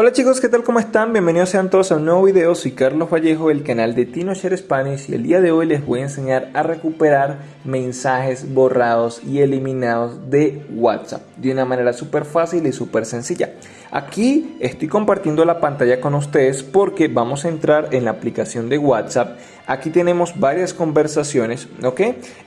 Hola chicos, ¿qué tal? ¿Cómo están? Bienvenidos sean todos a un nuevo video. Soy Carlos Vallejo del canal de TinoShare Spanish y el día de hoy les voy a enseñar a recuperar mensajes borrados y eliminados de WhatsApp de una manera súper fácil y súper sencilla. Aquí estoy compartiendo la pantalla con ustedes porque vamos a entrar en la aplicación de WhatsApp. Aquí tenemos varias conversaciones, ¿ok?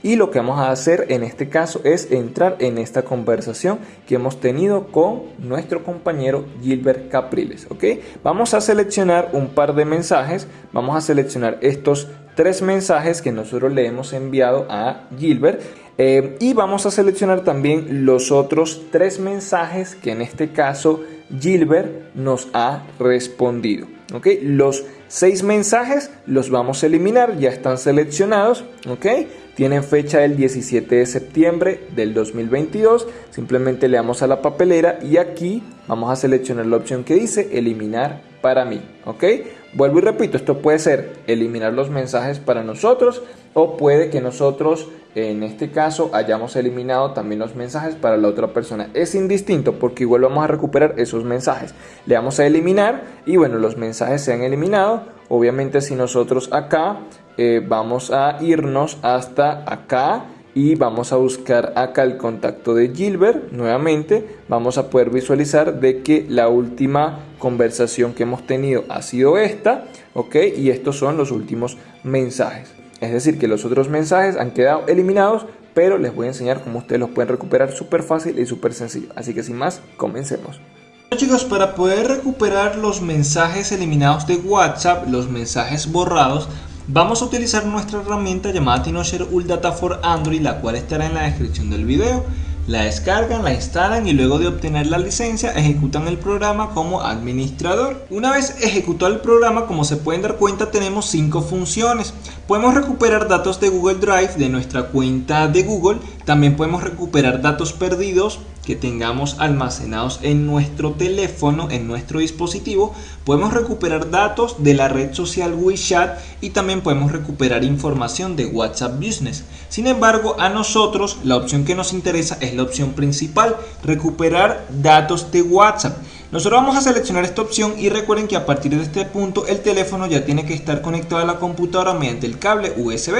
Y lo que vamos a hacer en este caso es entrar en esta conversación que hemos tenido con nuestro compañero Gilbert Capri. ¿ok? Vamos a seleccionar un par de mensajes, vamos a seleccionar estos tres mensajes que nosotros le hemos enviado a Gilbert eh, y vamos a seleccionar también los otros tres mensajes que en este caso Gilbert nos ha respondido. ¿ok? Los seis mensajes los vamos a eliminar, ya están seleccionados. ¿ok? Tienen fecha del 17 de septiembre del 2022. Simplemente le damos a la papelera y aquí vamos a seleccionar la opción que dice eliminar para mí. ¿Ok? Vuelvo y repito, esto puede ser eliminar los mensajes para nosotros o puede que nosotros en este caso hayamos eliminado también los mensajes para la otra persona. Es indistinto porque igual vamos a recuperar esos mensajes. Le damos a eliminar y bueno, los mensajes se han eliminado. Obviamente si nosotros acá eh, vamos a irnos hasta acá y vamos a buscar acá el contacto de Gilbert nuevamente. Vamos a poder visualizar de que la última conversación que hemos tenido ha sido esta ok y estos son los últimos mensajes. Es decir que los otros mensajes han quedado eliminados pero les voy a enseñar cómo ustedes los pueden recuperar súper fácil y súper sencillo. Así que sin más comencemos. Chicos, para poder recuperar los mensajes eliminados de WhatsApp, los mensajes borrados, Vamos a utilizar nuestra herramienta llamada TinoShare Data for Android, la cual estará en la descripción del video. La descargan, la instalan y luego de obtener la licencia ejecutan el programa como administrador. Una vez ejecutado el programa, como se pueden dar cuenta, tenemos cinco funciones. Podemos recuperar datos de Google Drive de nuestra cuenta de Google. También podemos recuperar datos perdidos que tengamos almacenados en nuestro teléfono, en nuestro dispositivo, podemos recuperar datos de la red social WeChat y también podemos recuperar información de WhatsApp Business. Sin embargo, a nosotros la opción que nos interesa es la opción principal, recuperar datos de WhatsApp. Nosotros vamos a seleccionar esta opción y recuerden que a partir de este punto el teléfono ya tiene que estar conectado a la computadora mediante el cable USB.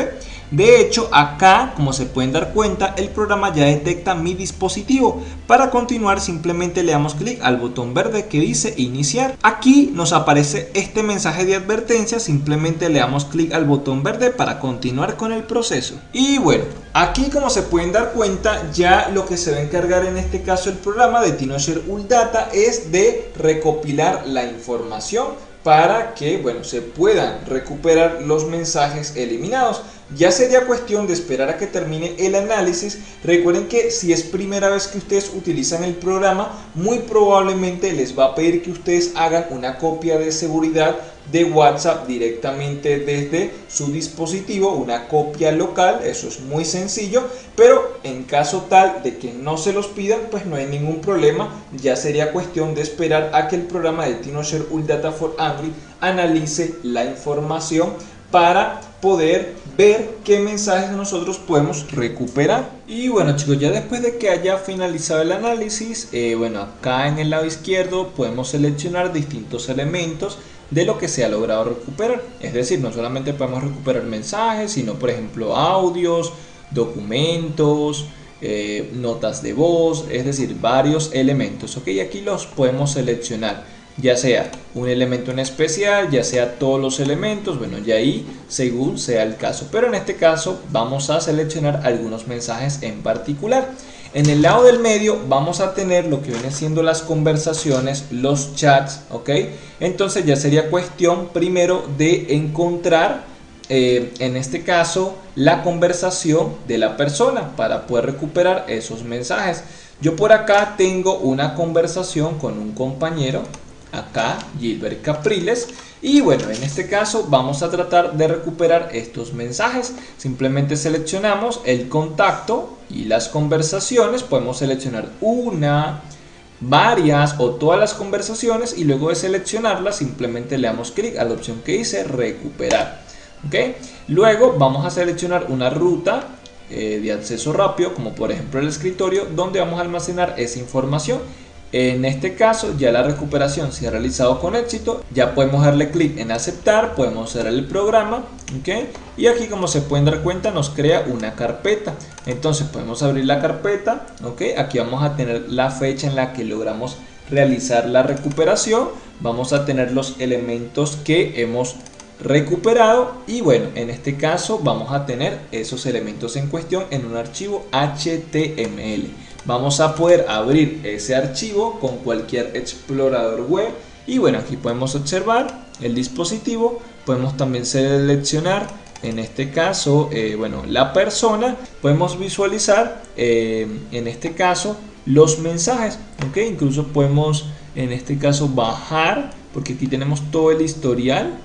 De hecho, acá, como se pueden dar cuenta, el programa ya detecta mi dispositivo. Para continuar, simplemente le damos clic al botón verde que dice iniciar. Aquí nos aparece este mensaje de advertencia, simplemente le damos clic al botón verde para continuar con el proceso. Y bueno, aquí como se pueden dar cuenta, ya lo que se va a encargar en este caso el programa de TinoShare Data es de recopilar la información para que bueno, se puedan recuperar los mensajes eliminados. Ya sería cuestión de esperar a que termine el análisis. Recuerden que si es primera vez que ustedes utilizan el programa, muy probablemente les va a pedir que ustedes hagan una copia de seguridad de WhatsApp directamente desde su dispositivo, una copia local, eso es muy sencillo, pero en caso tal de que no se los pidan, pues no hay ningún problema, ya sería cuestión de esperar a que el programa de TinoShare Data for Android analice la información para poder ver qué mensajes nosotros podemos recuperar. Y bueno chicos, ya después de que haya finalizado el análisis, eh, bueno acá en el lado izquierdo podemos seleccionar distintos elementos de lo que se ha logrado recuperar. Es decir, no solamente podemos recuperar mensajes, sino por ejemplo audios, documentos, eh, notas de voz, es decir, varios elementos. Ok, aquí los podemos seleccionar ya sea un elemento en especial, ya sea todos los elementos, bueno, ya ahí según sea el caso. Pero en este caso vamos a seleccionar algunos mensajes en particular. En el lado del medio vamos a tener lo que viene siendo las conversaciones, los chats, ¿ok? Entonces ya sería cuestión primero de encontrar, eh, en este caso, la conversación de la persona para poder recuperar esos mensajes. Yo por acá tengo una conversación con un compañero, acá Gilbert Capriles. Y bueno en este caso vamos a tratar de recuperar estos mensajes. Simplemente seleccionamos el contacto y las conversaciones. Podemos seleccionar una varias o todas las conversaciones y luego de seleccionarlas simplemente le damos clic a la opción que dice recuperar ¿ok? luego vamos a seleccionar una ruta eh, de acceso rápido como por ejemplo el escritorio donde vamos a almacenar esa información En este caso ya la recuperación se ha realizado con éxito, ya podemos darle clic en aceptar, podemos cerrar el programa ¿ok? y aquí como se pueden dar cuenta nos crea una carpeta, entonces podemos abrir la carpeta, ¿ok? aquí vamos a tener la fecha en la que logramos realizar la recuperación, vamos a tener los elementos que hemos recuperado y bueno en este caso vamos a tener esos elementos en cuestión en un archivo HTML vamos a poder abrir ese archivo con cualquier explorador web. Y bueno aquí podemos observar el dispositivo. Podemos también seleccionar en este caso eh, bueno la persona. Podemos visualizar eh, en este caso los mensajes ok incluso podemos en este caso bajar porque aquí tenemos todo el historial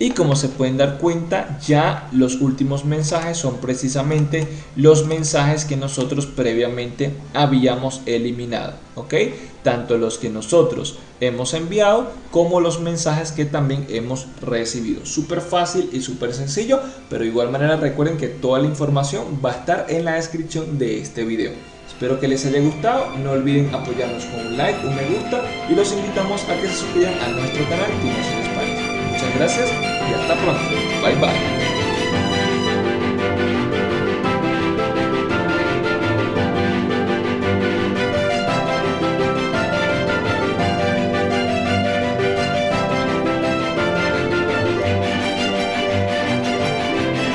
y como se pueden dar cuenta ya los últimos mensajes son precisamente los mensajes que nosotros previamente habíamos eliminado ok tanto los que nosotros hemos enviado como los mensajes que también hemos recibido. Súper fácil y súper sencillo pero de igual manera recuerden que toda la información va a estar en la descripción de este video. Espero que les haya gustado, no olviden apoyarnos con un like, un me gusta y los invitamos a que se suscriban a nuestro canal. Gracias y hasta pronto. Bye bye.